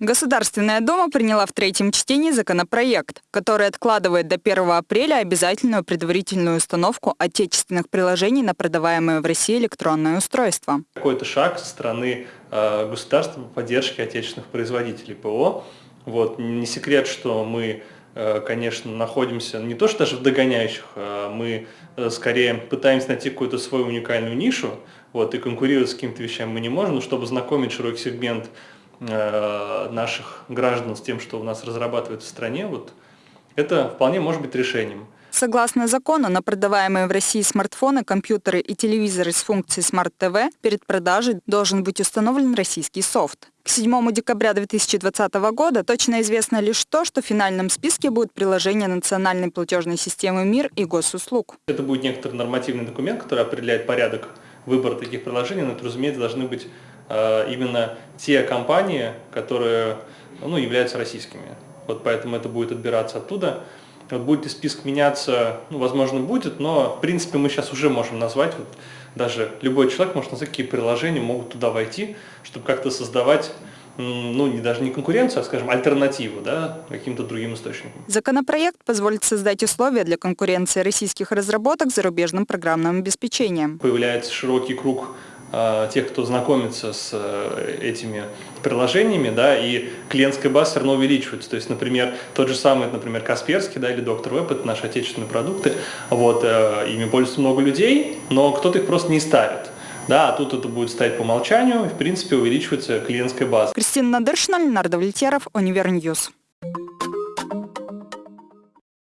Государственная Дума приняла в третьем чтении законопроект, который откладывает до 1 апреля обязательную предварительную установку отечественных приложений на продаваемые в России электронные устройства. Какой-то шаг со стороны э, государства по поддержке отечественных производителей ПО. Вот. Не секрет, что мы конечно, находимся не то что даже в догоняющих, а мы э, скорее пытаемся найти какую-то свою уникальную нишу, вот, и конкурировать с какими-то вещами мы не можем, но чтобы знакомить широкий сегмент Э, наших граждан с тем, что у нас разрабатывается в стране, вот это вполне может быть решением. Согласно закону, на продаваемые в России смартфоны, компьютеры и телевизоры с функцией Smart TV перед продажей должен быть установлен российский софт. К 7 декабря 2020 года точно известно лишь то, что в финальном списке будет приложение национальной платежной системы МИР и госуслуг. Это будет некоторый нормативный документ, который определяет порядок выбора таких приложений, но это, разумеется, должны быть э, именно те компании, которые ну, являются российскими. Вот поэтому это будет отбираться оттуда. Вот будет ли список меняться, ну, возможно, будет, но, в принципе, мы сейчас уже можем назвать, вот, даже любой человек может назвать, какие приложения могут туда войти, чтобы как-то создавать ну, не даже не конкуренцию, а, скажем, альтернативу да, каким-то другим источникам. Законопроект позволит создать условия для конкуренции российских разработок с зарубежным программным обеспечением. Появляется широкий круг э, тех, кто знакомится с э, этими приложениями, да, и клиентская база все равно увеличивается. То есть, например, тот же самый, например, Касперский, да, или Доктор Веб, это наши отечественные продукты, вот, э, ими пользуются много людей, но кто-то их просто не ставит. Да, а тут это будет стоять по умолчанию, и, в принципе, увеличивается клиентская база. Кристина Надыршина, Ленар Давлетьяров, Univer News.